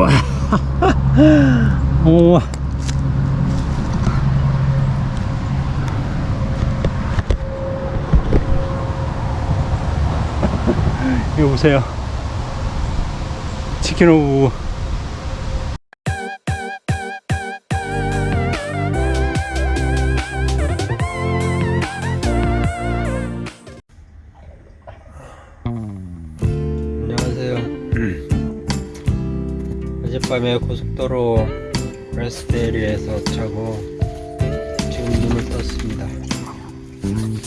우와. 우와. 이거 보세요. 치킨 오브. 어젯밤에 고속도로 레스테리에서 자고 지금 눈을 떴습니다. 음.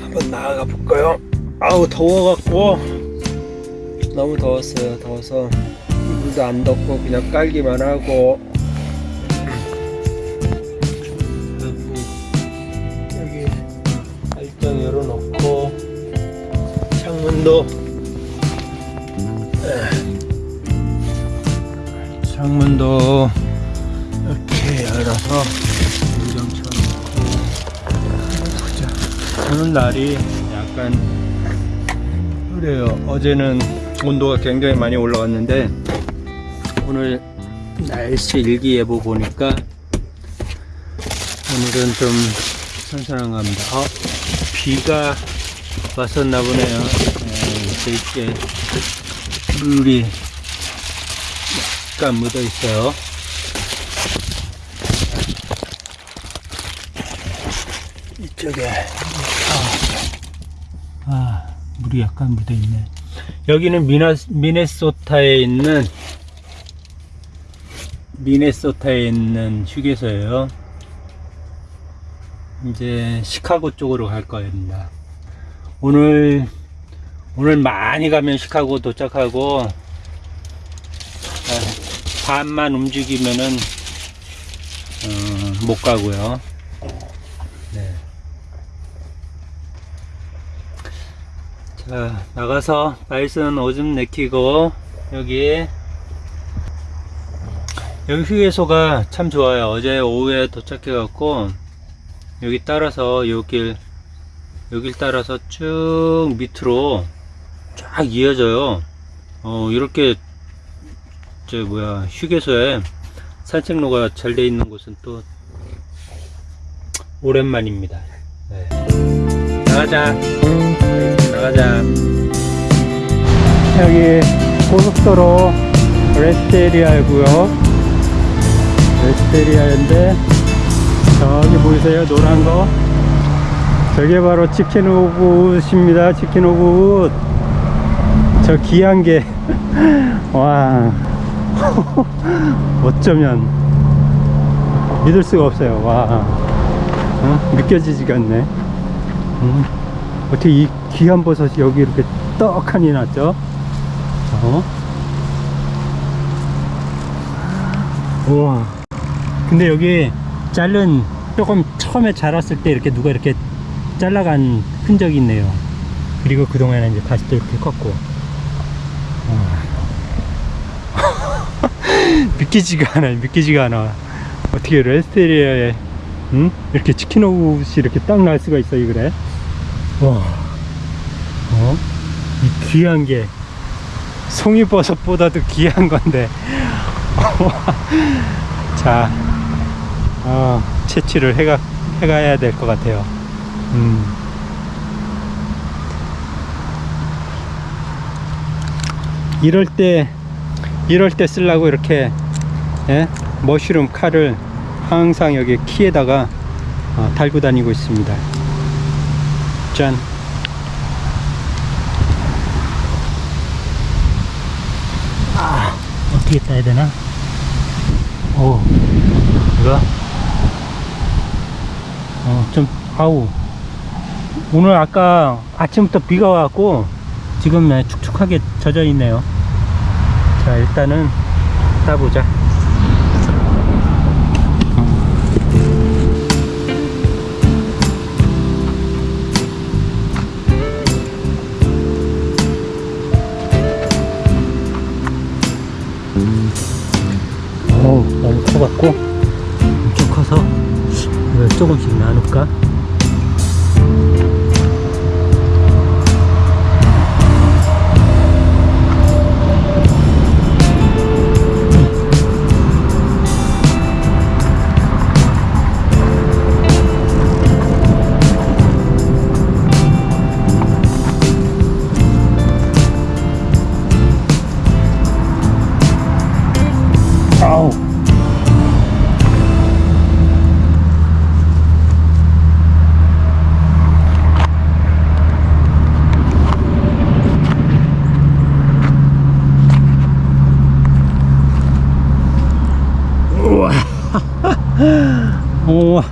한번 나아가 볼까요? 아우 더워갖고 너무 더웠어요. 더워서 이불도 안 덮고 그냥 깔기만 하고 여기 발정 열어놓고 창문도 창문도 이렇게 열어서 쳐놓고 보자 오늘 날이 약간 그래요 어제는 온도가 굉장히 많이 올라갔는데 오늘 날씨 일기예보 보니까 오늘은 좀 선선한 겁니다. 어, 비가 왔었나 보네요. 네, 이렇게 물이 약간 묻어 있어요. 이쪽에 아, 아, 물이 약간 묻어 있네. 여기는 미나, 미네소타에 있는 미네소타에 있는 휴게소예요. 이제 시카고 쪽으로 갈 겁니다. 오늘 오늘 많이 가면 시카고 도착하고 아, 반만 움직이면은 어, 못 가고요. 네. 자 나가서 바이슨 오줌 내키고 여기 여기 휴게소가 참 좋아요. 어제 오후에 도착해 갖고 여기 따라서 여길 여길 따라서 쭉 밑으로 쫙 이어져요 어 이렇게 저 뭐야 휴게소에 산책로가 잘 돼 있는 곳은 또 오랜만입니다 네. 나가자 나가자 여기 고속도로 rest area이고요. rest area인데 저기 보이세요? 노란 거. 저게 바로 chicken of입니다. chicken of. 저 귀한 게. 와. 어쩌면 믿을 수가 없어요. 와. 어? 느껴지지가 않네. 음. 어떻게 이 귀한 버섯이 여기 이렇게 떡하니 났죠? 어? 우와. 근데 여기 자른 조금 처음에 자랐을 때 이렇게 누가 이렇게 잘라간 흔적이 있네요. 그리고 그동안에 이제 다시 또 이렇게 컸고. 믿기지가 않아요. 믿기지가 않아. 어떻게 레스테리아에 응? 이렇게 치킨 오브이 이렇게 딱 날 수가 있어 이 그래? 와. 어? 이 귀한 게 송이버섯보다도 귀한 건데. 자, 어, 채취를 해가, 해가야 될 것 같아요. 음. 이럴 때, 이럴 때 쓰려고 이렇게, 예? 머쉬룸 칼을 항상 여기 키에다가 어, 달고 다니고 있습니다. 짠. 아, 어떻게 따야 되나? 오, 이거? 어, 좀, 아우. 오늘 아까 아침부터 비가 와갖고 지금 네, 축축하게 젖어 있네요. 자, 일단은 따보자. 어우, 너무 커갖고 엄청 커서 이걸 조금씩 나눌까? 우와. 우와.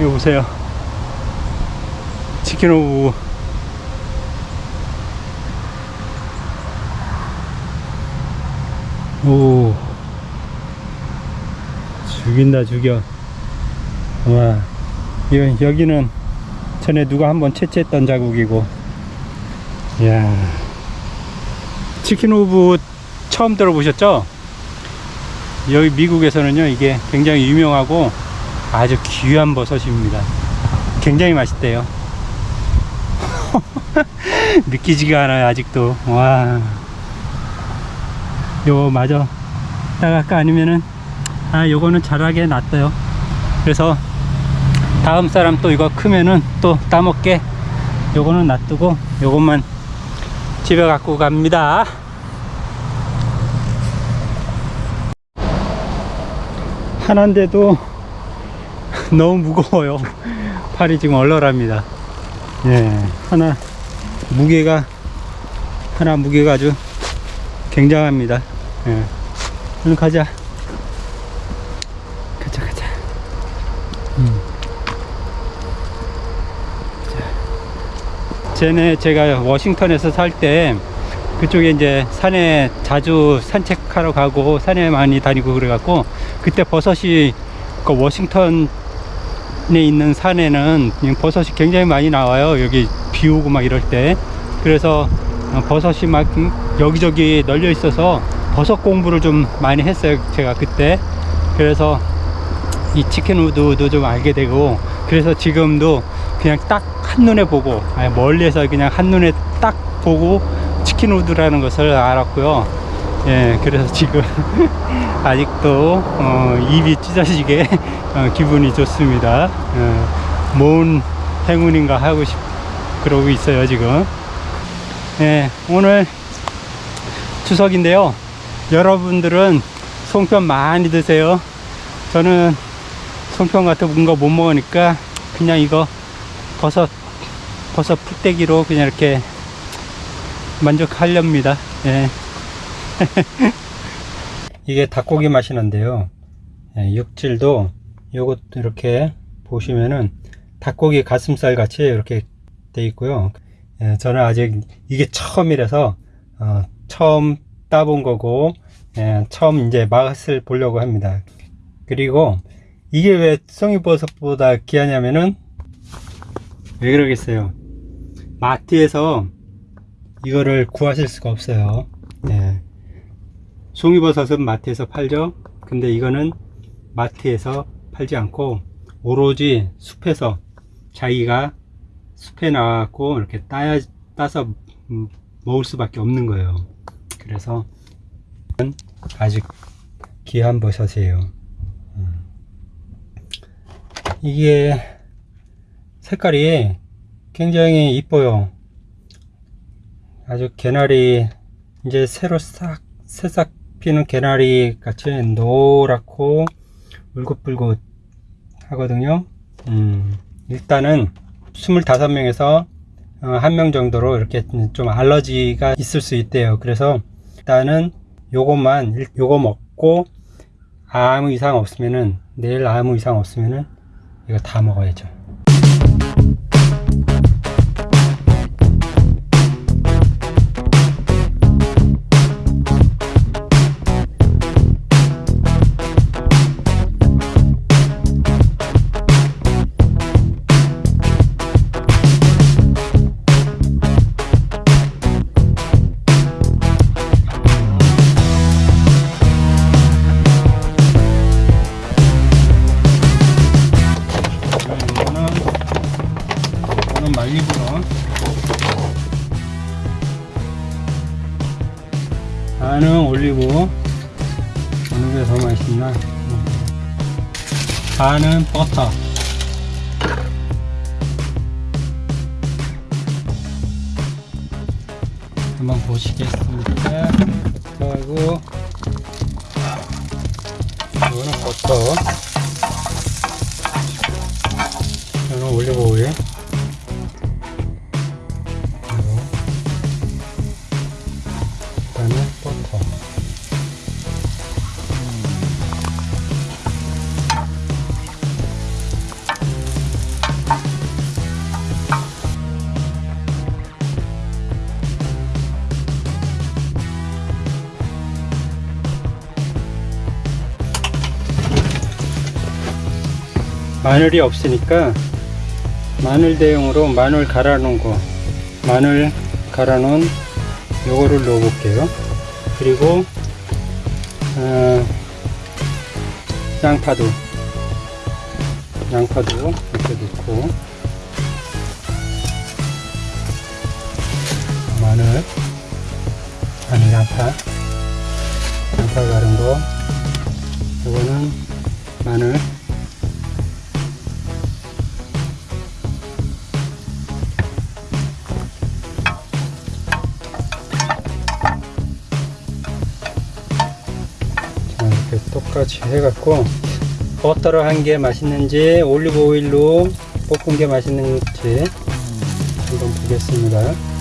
이거 보세요. 치킨 오브. 오. 죽인다 죽여. 와. 여기는 전에 누가 한번 채취했던 자국이고. 이야. chicken of 처음 들어보셨죠? 여기 미국에서는요, 이게 굉장히 유명하고 아주 귀한 버섯입니다. 굉장히 맛있대요. 믿기지가 않아요, 아직도. 와. 요거 마저 따갈까 아니면은, 아, 요거는 자라게 놨어요. 그래서 다음 사람 또 이거 크면은 또 따먹게 요거는 놔두고 요것만 집에 갖고 갑니다. 하나인데도 너무 무거워요. 팔이 지금 얼얼합니다. 예, 하나 무게가 하나 무게가 아주 굉장합니다. 예, 얼른 가자 가자. 음. 자. 전에 제가 워싱턴에서 살 때 그쪽에 이제 산에 자주 산책하러 가고 산에 많이 다니고 그래갖고 그때 버섯이 그 워싱턴에 있는 산에는 버섯이 굉장히 많이 나와요. 여기 비 오고 막 이럴 때. 그래서 어, 버섯이 막 여기저기 널려 있어서 버섯 공부를 좀 많이 했어요. 제가 그때. 그래서 이 치킨 우드도 좀 알게 되고 그래서 지금도 그냥 딱 한눈에 보고 아니, 멀리에서 그냥 한눈에 딱 보고 치킨 우드라는 것을 알았고요. 예, 그래서 지금 아직도 어, 입이 찢어지게 어, 기분이 좋습니다. 어, 뭔 행운인가 하고 싶 그러고 있어요 지금. 예, 오늘 추석인데요. 여러분들은 송편 많이 드세요. 저는 송편 같은 거못 먹으니까 그냥 이거 버섯 버섯 풀떼기로 그냥 이렇게 만족하렵니다. 예. 이게 닭고기 맛이 난데요. 예, 육질도 요것도 이렇게 보시면은 닭고기 가슴살 같이 이렇게 돼 있고요. 예, 저는 아직 이게 처음이라서 어, 처음 따본 거고 예, 처음 이제 맛을 보려고 합니다. 그리고 이게 왜 송이버섯보다 귀하냐면은 왜 그러겠어요? 마트에서 이거를 구하실 수가 없어요. 예. 송이버섯은 마트에서 팔죠. 근데 이거는 마트에서 팔지 않고 오로지 숲에서 자기가 숲에 나와갖고 이렇게 따야 따서 음, 먹을 수밖에 없는 거예요. 그래서 아주 귀한 버섯이에요. 음. 이게 색깔이 굉장히 이뻐요. 아주 개나리 이제 새로 싹 새싹 피는 개나리 같이 노랗고 울긋불긋 하거든요. 음, 일단은 25명에서 어, 한명 정도로 이렇게 좀 알러지가 있을 수 있대요. 그래서 일단은 요것만 일- 요거 먹고 아무 이상 없으면은 내일 아무 이상 없으면은 이거 다 먹어야죠. 더 맛있나 반은 버터. 한번 보시겠습니까 그리고 이거는 버터. 저는 올리브 오일 마늘이 없으니까 마늘 대용으로 마늘 갈아 놓은 거 마늘 갈아 놓은 요거를 넣어 볼게요. 그리고 어, 양파도 양파도 이렇게 넣고 마늘 아니 양파 양파 갈은 거 이거는 마늘 같이 해갖고 버터로 한 게 맛있는지 올리브 오일로 볶은 게 맛있는지 한번 보겠습니다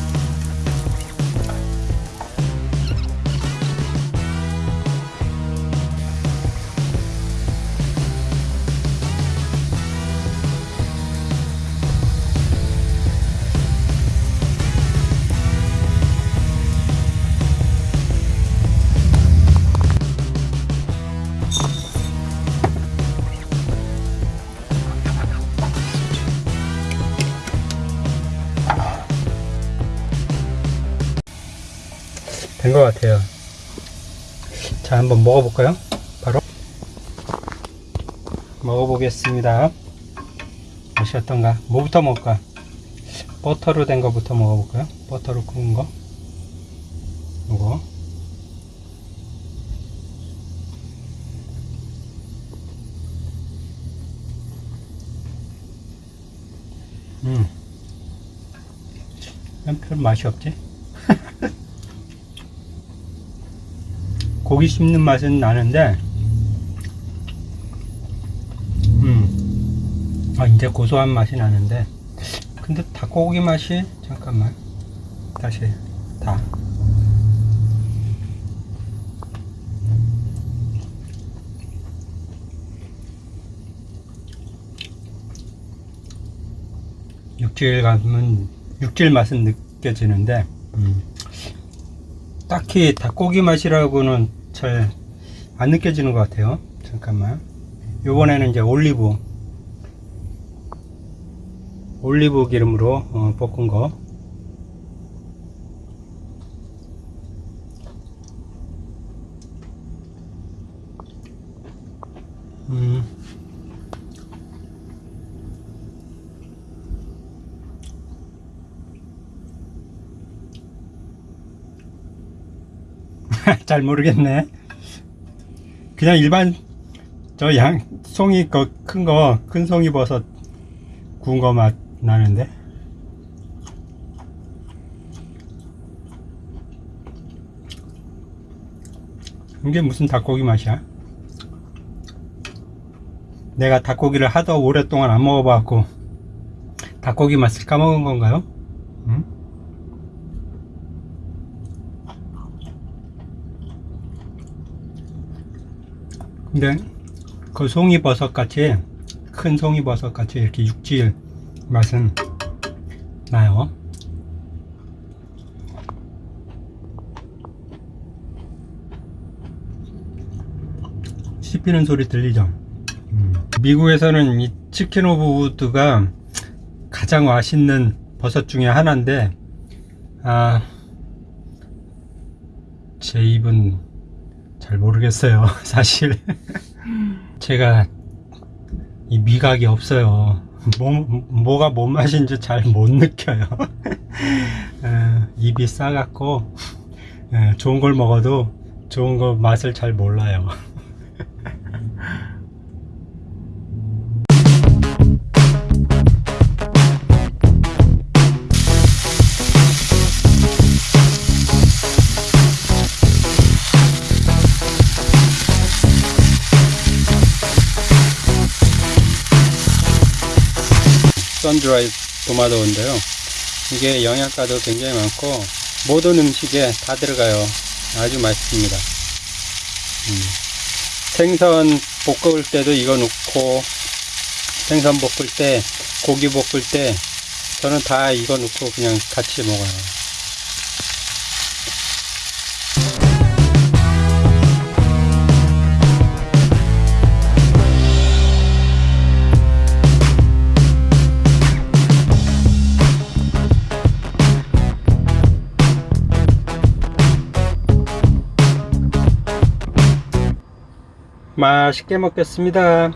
된 것 같아요. 자, 한번 먹어볼까요? 바로 먹어보겠습니다. 맛이 어떤가? 뭐부터 먹을까? 버터로 된 거부터 먹어볼까요? 버터로 구운 거. 이거. 음. 별 맛이 없지? 고기 씹는 맛은 나는데 음. 아 이제 고소한 맛이 나는데 근데 닭고기 맛이 잠깐만 다시 다 육질 감은 육질 맛은 느껴지는데 음. 딱히 닭고기 맛이라고는 잘 안 느껴지는 것 같아요. 잠깐만. 요번에는 이제 올리브, 올리브 기름으로 어, 볶은 거. 음. 잘 모르겠네. 그냥 일반 저 양 송이 거큰거 큰 송이 버섯 구운 거 맛 나는데. 이게 무슨 닭고기 맛이야? 내가 닭고기를 하도 오랫동안 안 먹어봐갖고 닭고기 맛을 까먹은 건가요? 응? 근데 그 송이버섯 같이 큰 송이버섯 같이 이렇게 육질 맛은 나요. 씹히는 소리 들리죠? 음. 미국에서는 이 chicken of wood가 가장 맛있는 버섯 중에 하나인데 아, 제 입은 잘 모르겠어요 사실. 제가 이 미각이 없어요. 뭐, 뭐가 뭔 맛인지 잘 못 느껴요. 에, 입이 싸갖고 에, 좋은 걸 먹어도 좋은 거 맛을 잘 몰라요 드라이 도마도인데요. 이게 영양가도 굉장히 많고 모든 음식에 다 들어가요. 아주 맛있습니다. 음. 생선 볶을 때도 이거 넣고 생선 볶을 때 고기 볶을 때 저는 다 이거 넣고 그냥 같이 먹어요. 맛있게 먹겠습니다